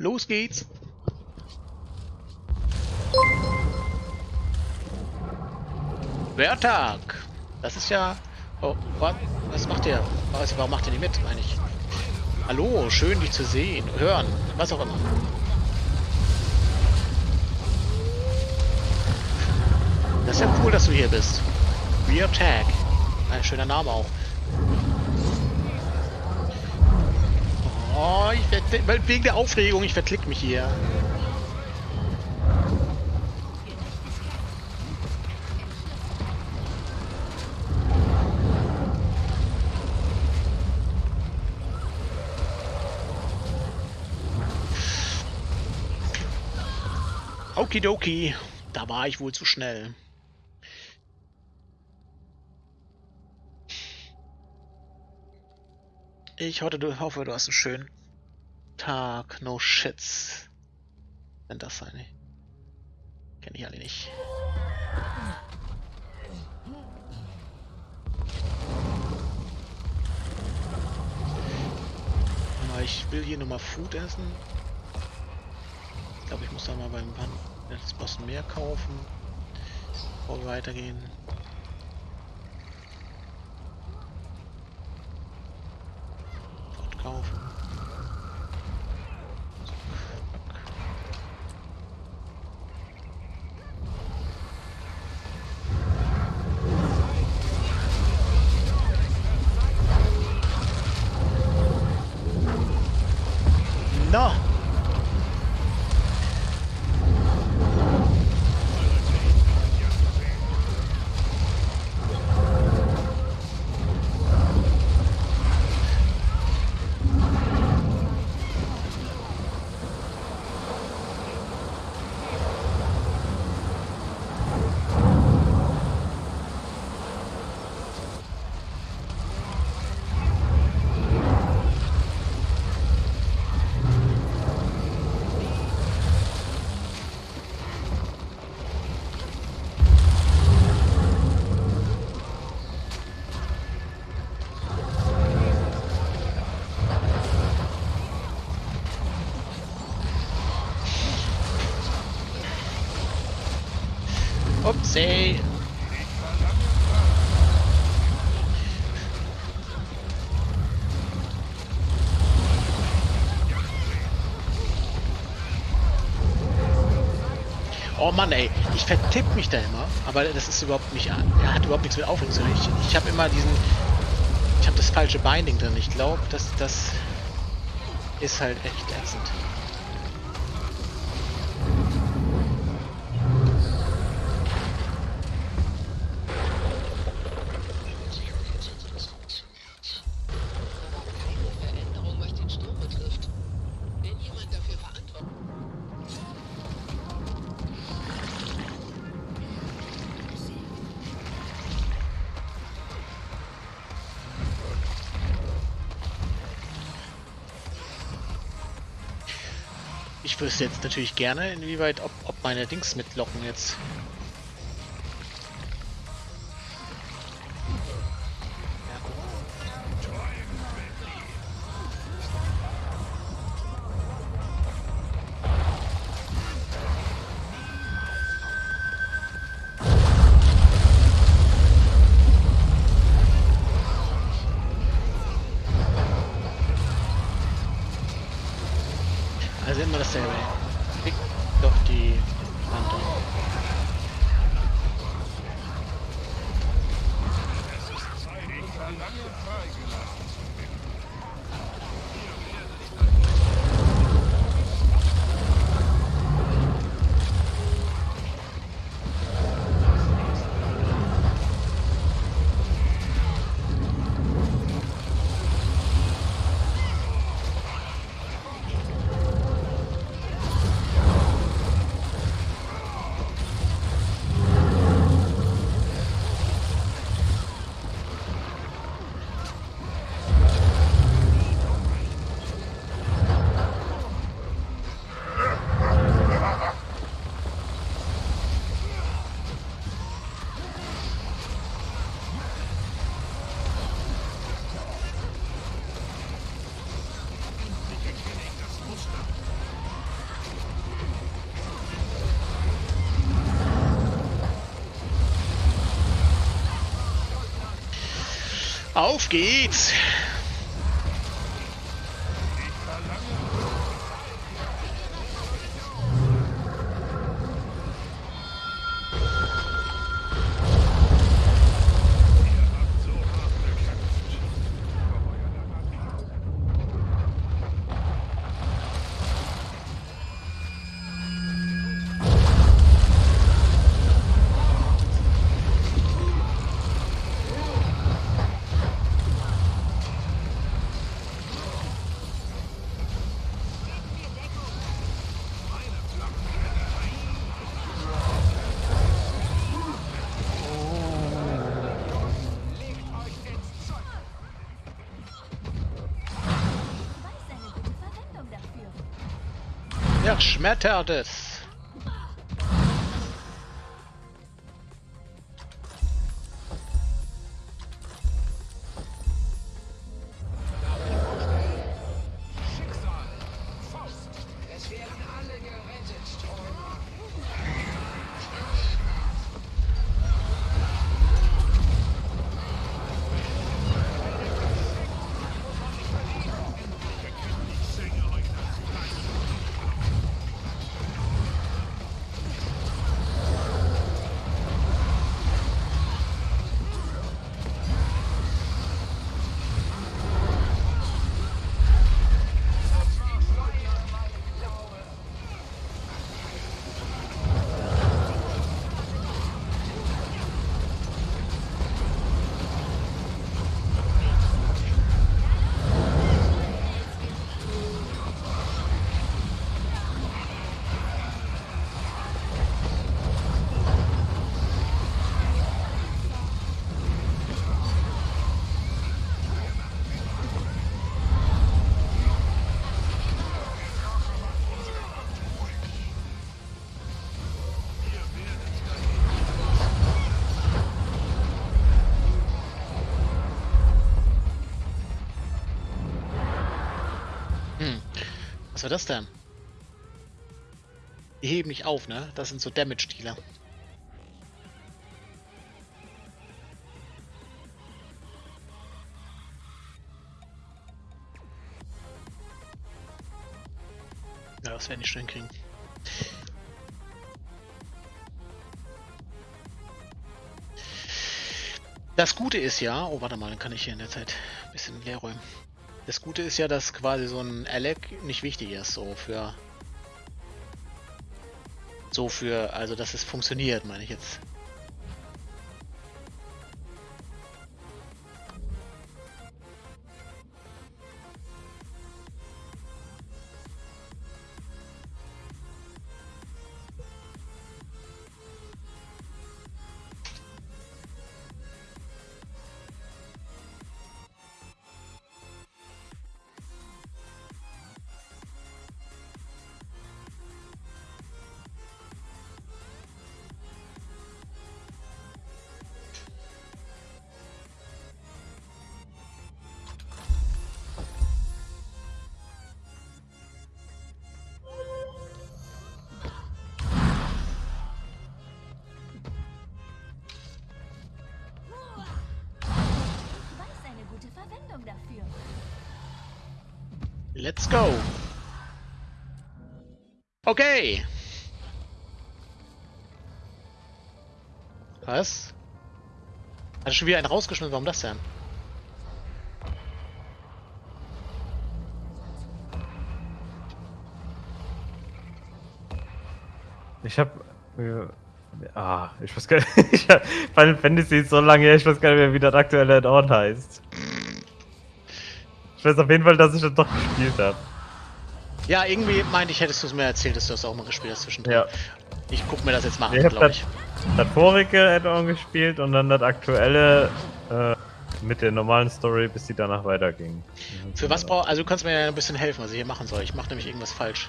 Los geht's. Wertag. Das ist ja... Oh, was, was macht der? Was, warum macht er nicht mit, meine ich? Hallo, schön dich zu sehen, hören, was auch immer. Das ist ja cool, dass du hier bist. Rear Tag. Ein schöner Name auch. Oh, ich werd, wegen der Aufregung, ich verklick mich hier. Okidoki, da war ich wohl zu schnell. Ich hoffe, du, hast einen schönen Tag. No shits. Wenn das seine. Kenne ich alle nicht. Ich will hier nochmal Food essen. Ich glaube, ich muss da mal beim Boss mehr kaufen, bevor wir weitergehen. Kaufen. No! Upsi. Oh Mann, ey, ich vertipp mich da immer, aber das ist überhaupt nicht, er hat überhaupt nichts mit Aufregung zu tun. Ich, ich habe immer diesen, ich habe das falsche Binding drin. Ich glaube, dass das ist halt echt ätzend. Ich wüsste jetzt natürlich gerne, inwieweit, ob, ob meine Dings mitlocken jetzt. Auf geht's! Es! Es Was war das denn? Die heben nicht auf, ne? Das sind so Damage-Dealer. Ja, das werden die schon hinkriegen. Das Gute ist ja, oh warte mal, dann kann ich hier in der Zeit ein bisschen leer räumen. Das Gute ist ja, dass quasi so ein Alec nicht wichtig ist, so für. So für, also dass es funktioniert, meine ich jetzt. Let's go! Okay! Was? Hat schon wieder einen rausgeschmissen? Warum das denn? Ich hab. Ah, ich weiß gar nicht. Final Fantasy ist so lange her, ich weiß gar nicht mehr, wie das aktuelle Add-on heißt. Ich weiß auf jeden Fall, dass ich das doch gespielt habe. Ja, irgendwie meinte ich, hättest du es mir erzählt, dass du das auch mal gespielt hast zwischendrin. Ja. Ich guck mir das jetzt mal Ich an, glaube das, ich. das vorige Add-on gespielt und dann das aktuelle äh, mit der normalen Story, bis die danach weiterging. Für was brauch Also du kannst mir ja ein bisschen helfen, was ich hier machen soll. Ich mache nämlich irgendwas falsch.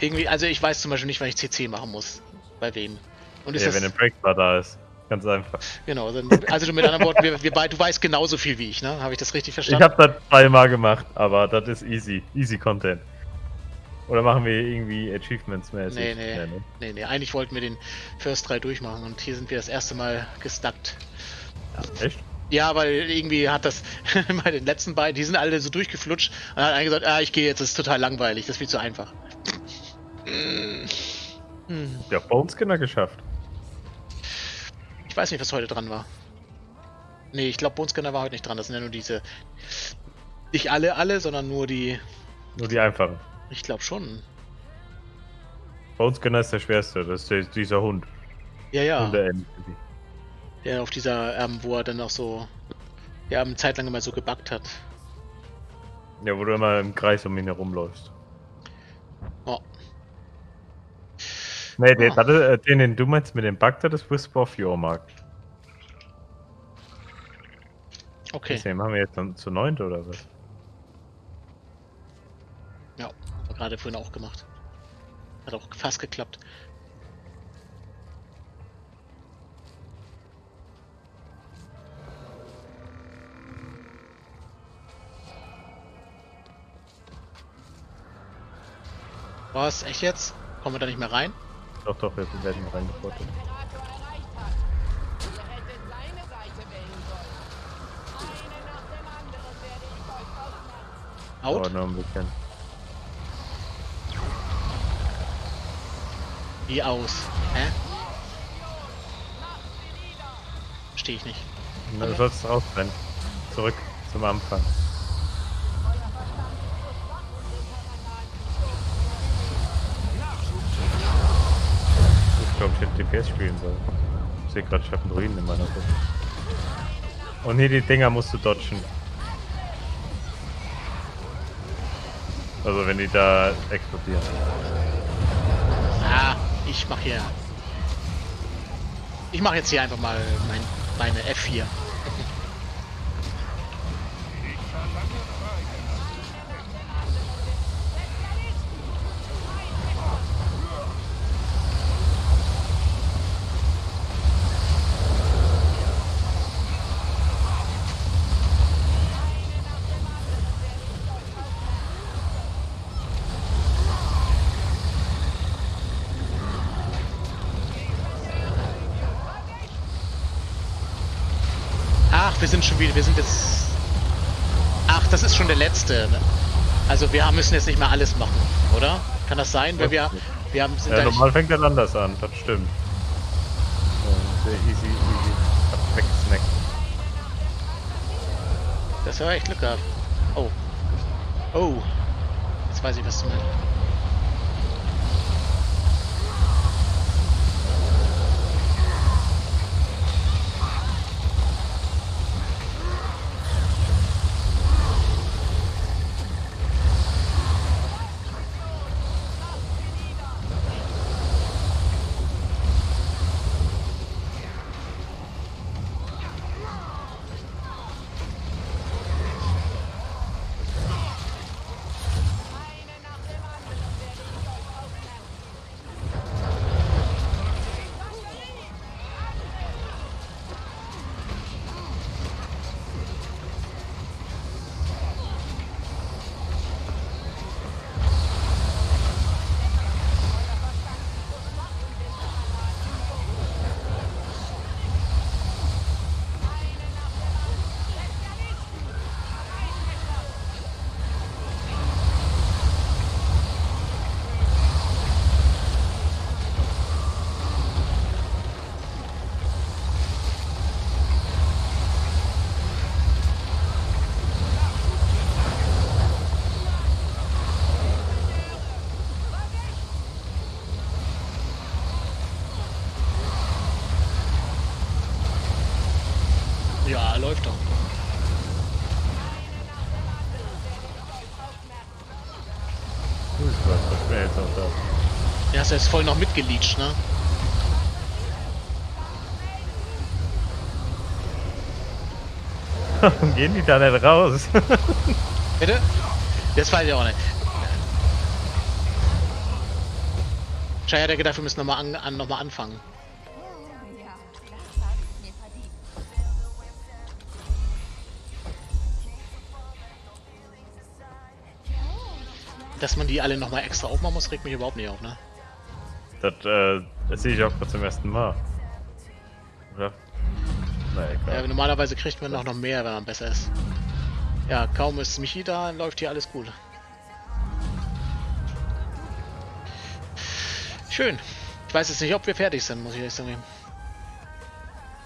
Irgendwie, also ich weiß zum Beispiel nicht, wann ich CC machen muss. Bei wem. Und ist Ja, das, wenn ein Breakbar da ist. Ganz einfach. Genau, dann, also du mit anderen Worten, wir, wir beide, du weißt genauso viel wie ich, ne? Habe ich das richtig Ich verstanden? habe das zweimal gemacht, aber das ist easy. Easy Content. Oder machen wir irgendwie Achievements mäßig? Nee, nee. Ja, ne? Nee, nee, eigentlich wollten wir den First 3 durchmachen und hier sind wir das erste Mal gestuckt. Echt? Ja, weil irgendwie hat das bei den letzten beiden, die sind alle so durchgeflutscht und hat einer gesagt, ah, ich gehe jetzt, das ist total langweilig, das ist viel zu einfach. Ja, Bone Skinner geschafft. Ich weiß nicht, was heute dran war. Nee, ich glaube, Bonescanner war heute nicht dran. Das sind ja nur diese. Nicht alle, alle, sondern nur die. Nur die einfachen. Ich glaube schon. Bone Skinner ist der schwerste, das ist der, dieser Hund. Ja, ja. Der auf dieser, ähm, wo er dann auch so. Ja, eine Zeit lang immer so gebackt hat. Ja, wo du immer im Kreis um ihn herumläufst. Nee, den, warte, äh, den, den du meinst mit dem Bug, das ist Whisper of Yormark. Okay. Den machen wir jetzt dann zu neunt oder was? Ja, haben wir gerade vorhin auch gemacht. Hat auch fast geklappt. Was? Echt jetzt? Kommen wir da nicht mehr rein? Doch, doch, wir werden reingeportet. Ausmerzen. Out? Aber nur ein bisschen. Wie aus? Hä? Verstehe ich nicht. Du sollst rausrennen. Zurück zum Anfang. Ich glaube, ich hätte DPS spielen sollen. Ich sehe gerade, ich habe einen Druiden in meiner Gruppe. Und hier die Dinger musst du dodgen. Also wenn die da explodieren. Ah, ich mach hier. Ich mache jetzt hier einfach mal mein, meine F4. Ach, wir sind schon wieder, wir sind jetzt. Ach, das ist schon der letzte. ne? Also wir müssen jetzt nicht mehr alles machen, oder? Kann das sein? Weil wir, wir haben, sind Ja, normal fängt er anders an, das stimmt. Sehr easy, easy. Hab weggesnackt. das war echt Glück gehabt. Oh. Oh. Jetzt weiß ich, was du meinst. Ja, läuft doch. Du bist was, was mir jetzt auch du jetzt voll noch mitgeleacht, ne? Warum gehen die da nicht raus? Bitte? Das weiß ich auch nicht. Schei hat ja gedacht, wir müssen nochmal an, an, noch mal anfangen. Dass man die alle nochmal extra aufmachen muss, regt mich überhaupt nicht auf, ne? Das, äh, das sehe ich auch gerade zum ersten Mal. Oder? Na egal. Ja, normalerweise kriegt man noch, noch mehr, wenn man besser ist. Ja, kaum ist Michi da, läuft hier alles gut. Schön. Ich weiß jetzt nicht, ob wir fertig sind, muss ich ehrlich sagen.